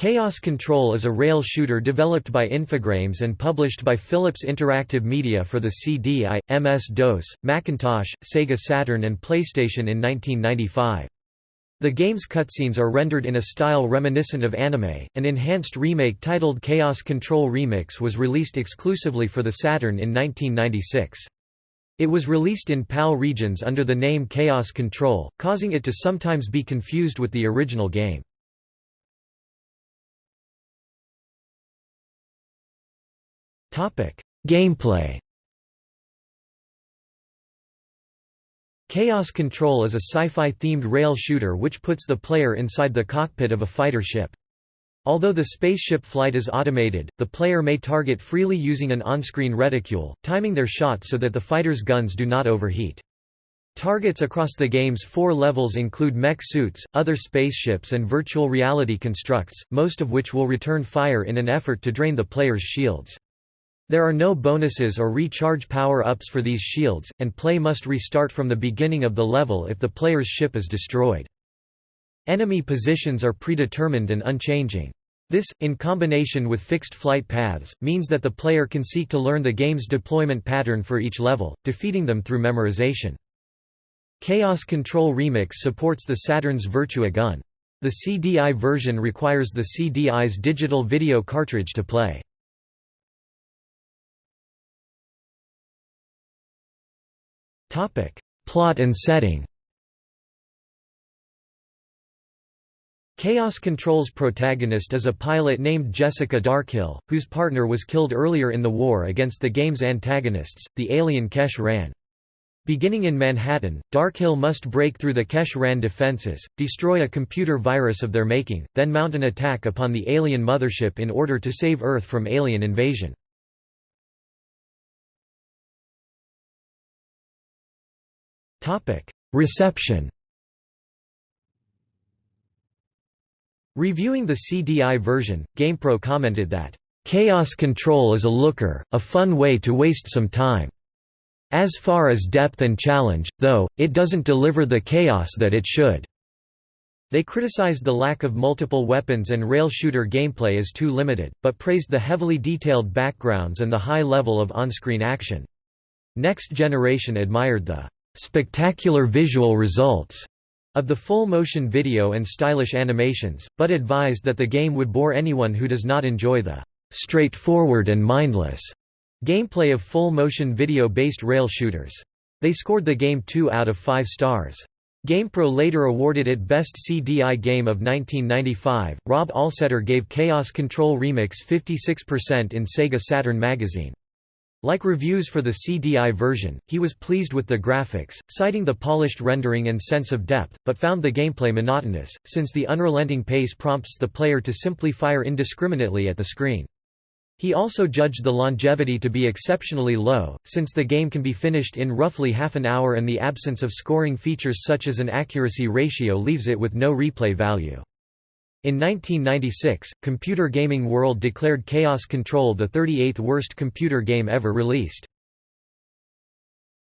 Chaos Control is a rail shooter developed by Infogrames and published by Philips Interactive Media for the CDI, MS-DOS, Macintosh, Sega Saturn and PlayStation in 1995. The game's cutscenes are rendered in a style reminiscent of anime. An enhanced remake titled Chaos Control Remix was released exclusively for the Saturn in 1996. It was released in PAL regions under the name Chaos Control, causing it to sometimes be confused with the original game. Gameplay Chaos Control is a sci-fi themed rail shooter which puts the player inside the cockpit of a fighter ship. Although the spaceship flight is automated, the player may target freely using an on-screen reticule, timing their shot so that the fighter's guns do not overheat. Targets across the game's four levels include mech suits, other spaceships and virtual reality constructs, most of which will return fire in an effort to drain the player's shields. There are no bonuses or recharge power-ups for these shields, and play must restart from the beginning of the level if the player's ship is destroyed. Enemy positions are predetermined and unchanging. This, in combination with fixed flight paths, means that the player can seek to learn the game's deployment pattern for each level, defeating them through memorization. Chaos Control Remix supports the Saturn's Virtua gun. The CDI version requires the CDI's digital video cartridge to play. Plot and setting. Chaos Control's protagonist is a pilot named Jessica Darkhill, whose partner was killed earlier in the war against the game's antagonists, the alien Kesh Ran. Beginning in Manhattan, Darkhill must break through the Kesh Ran defenses, destroy a computer virus of their making, then mount an attack upon the alien mothership in order to save Earth from alien invasion. Reception Reviewing the CDI version, GamePro commented that, "...Chaos Control is a looker, a fun way to waste some time. As far as depth and challenge, though, it doesn't deliver the chaos that it should." They criticized the lack of multiple weapons and rail shooter gameplay as too limited, but praised the heavily detailed backgrounds and the high level of on-screen action. Next Generation admired the spectacular visual results of the full-motion video and stylish animations, but advised that the game would bore anyone who does not enjoy the straightforward and mindless gameplay of full-motion video-based rail shooters. They scored the game 2 out of 5 stars. GamePro later awarded it Best CDI Game of 1995. Rob Allsetter gave Chaos Control Remix 56% in Sega Saturn magazine. Like reviews for the CDI version, he was pleased with the graphics, citing the polished rendering and sense of depth, but found the gameplay monotonous, since the unrelenting pace prompts the player to simply fire indiscriminately at the screen. He also judged the longevity to be exceptionally low, since the game can be finished in roughly half an hour and the absence of scoring features such as an accuracy ratio leaves it with no replay value. In 1996, Computer Gaming World declared Chaos Control the 38th worst computer game ever released.